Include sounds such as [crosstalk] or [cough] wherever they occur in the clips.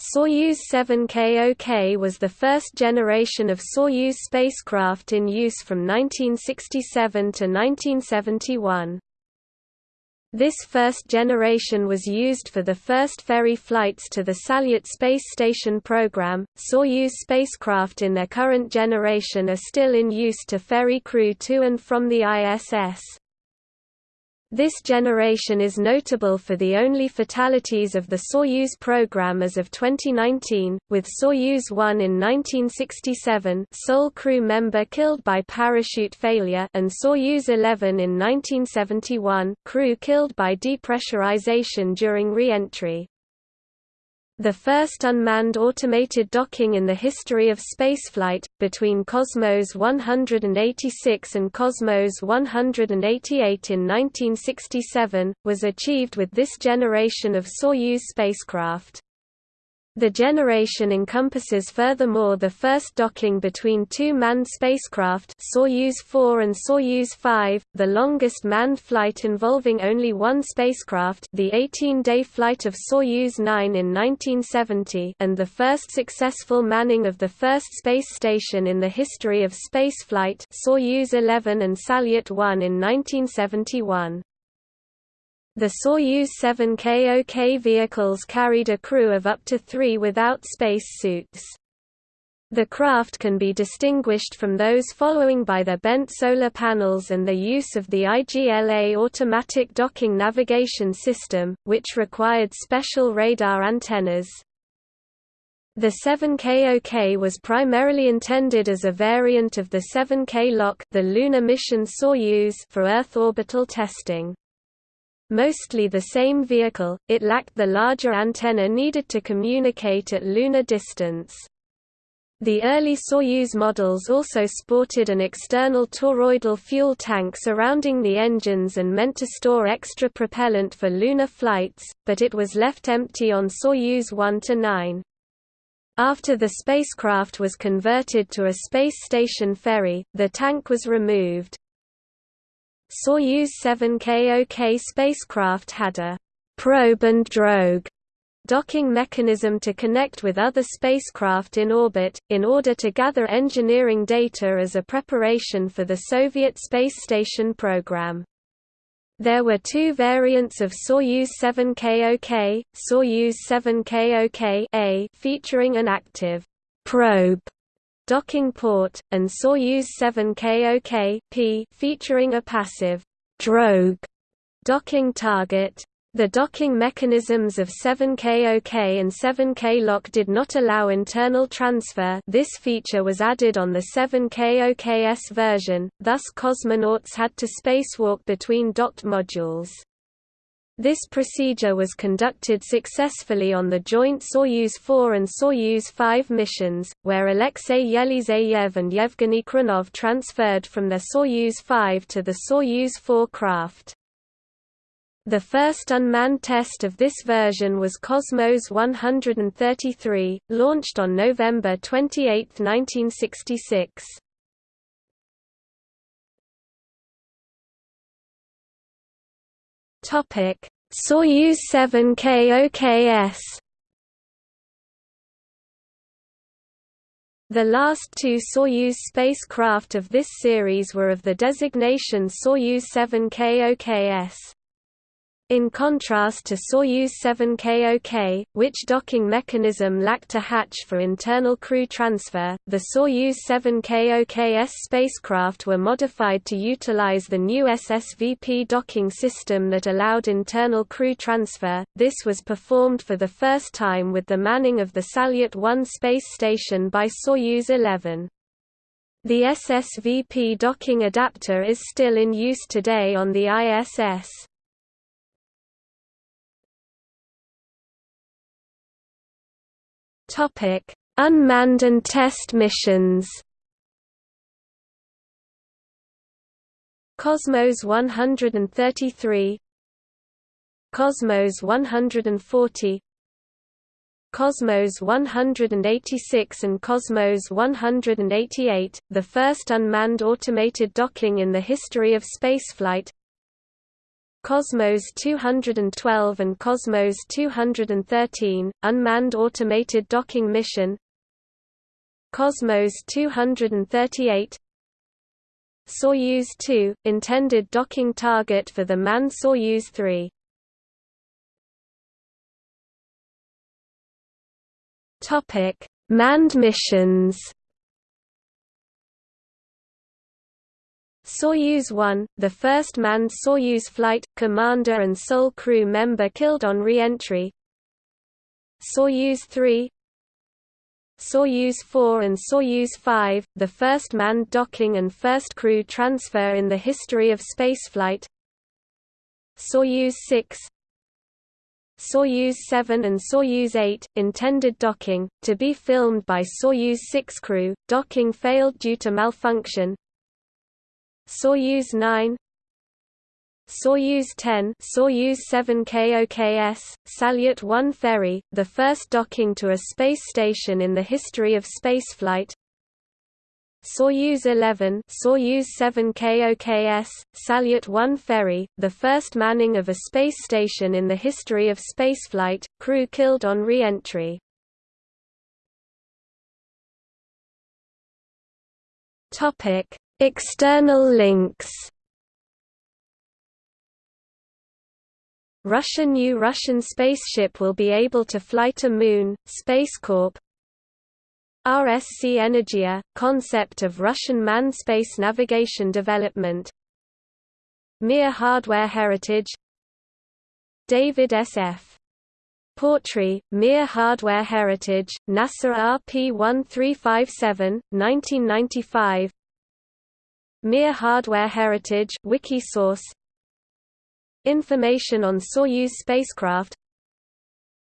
Soyuz 7KOK was the first generation of Soyuz spacecraft in use from 1967 to 1971. This first generation was used for the first ferry flights to the Salyut space station program. Soyuz spacecraft in their current generation are still in use to ferry crew to and from the ISS. This generation is notable for the only fatalities of the Soyuz program as of 2019, with Soyuz 1 in 1967 sole crew member killed by parachute failure and Soyuz 11 in 1971 crew killed by depressurization during re-entry the first unmanned automated docking in the history of spaceflight, between Cosmos 186 and Cosmos 188 in 1967, was achieved with this generation of Soyuz spacecraft. The generation encompasses furthermore the first docking between two manned spacecraft Soyuz 4 and Soyuz 5, the longest manned flight involving only one spacecraft the 18-day flight of Soyuz 9 in 1970 and the first successful manning of the first space station in the history of spaceflight Soyuz 11 and Salyut 1 in 1971. The Soyuz 7 KOK vehicles carried a crew of up to three without space suits. The craft can be distinguished from those following by their bent solar panels and the use of the IGLA automatic docking navigation system, which required special radar antennas. The 7KOK was primarily intended as a variant of the 7K LOK the lunar mission Soyuz for Earth orbital testing. Mostly the same vehicle, it lacked the larger antenna needed to communicate at lunar distance. The early Soyuz models also sported an external toroidal fuel tank surrounding the engines and meant to store extra propellant for lunar flights, but it was left empty on Soyuz 1–9. After the spacecraft was converted to a space station ferry, the tank was removed. Soyuz 7KOK spacecraft had a probe and drogue docking mechanism to connect with other spacecraft in orbit, in order to gather engineering data as a preparation for the Soviet space station program. There were two variants of Soyuz 7KOK, Soyuz 7KOK-A featuring an active probe docking port, and Soyuz 7KOK P featuring a passive drogue docking target. The docking mechanisms of 7KOK and 7K LOK did not allow internal transfer this feature was added on the 7KOKS version, thus cosmonauts had to spacewalk between docked modules. This procedure was conducted successfully on the joint Soyuz 4 and Soyuz 5 missions, where Alexei Yeliseyev and Yevgeny Khrunov transferred from their Soyuz 5 to the Soyuz 4 craft. The first unmanned test of this version was Cosmos 133, launched on November 28, 1966. Topic: Soyuz 7 KOKS. The last two Soyuz spacecraft of this series were of the designation Soyuz 7 KOKS. In contrast to Soyuz 7KOK, which docking mechanism lacked a hatch for internal crew transfer, the Soyuz 7KOKS spacecraft were modified to utilize the new SSVP docking system that allowed internal crew transfer. This was performed for the first time with the manning of the Salyut 1 space station by Soyuz 11. The SSVP docking adapter is still in use today on the ISS. Topic: Unmanned and test missions. Cosmos 133 Cosmos 140 Cosmos 186 and Cosmos 188, the first unmanned automated docking in the history of spaceflight Cosmos 212 and Cosmos 213, Unmanned Automated Docking Mission. Cosmos 238 Soyuz 2, intended docking target for the manned Soyuz 3 [laughs] Manned missions Soyuz 1, the first manned Soyuz flight, commander and sole crew member killed on re-entry. Soyuz 3 Soyuz 4 and Soyuz 5, the first manned docking and first crew transfer in the history of spaceflight Soyuz 6 Soyuz 7 and Soyuz 8, intended docking, to be filmed by Soyuz 6 crew, docking failed due to malfunction Soyuz 9 Soyuz 10 Soyuz 7 KOKS, Salyut 1 ferry, the first docking to a space station in the history of spaceflight. Soyuz 11 Soyuz 7 KOKS, Salyut 1 ferry, the first manning of a space station in the history of spaceflight, crew killed on re-entry External links. Russia New Russian spaceship will be able to fly to Moon, Space Corp. RSC Energia, concept of Russian manned space navigation development. Mir hardware heritage. David S.F. Portree, Mir Hardware Heritage, NASA RP 1357, 1995 Mir Hardware Heritage Wikisource. Information on Soyuz spacecraft.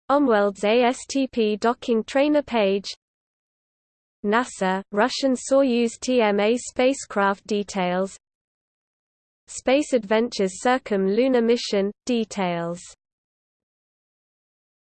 Omworld's ASTP docking trainer page. NASA, Russian Soyuz TMA spacecraft details. Space Adventures Circum Lunar Mission, details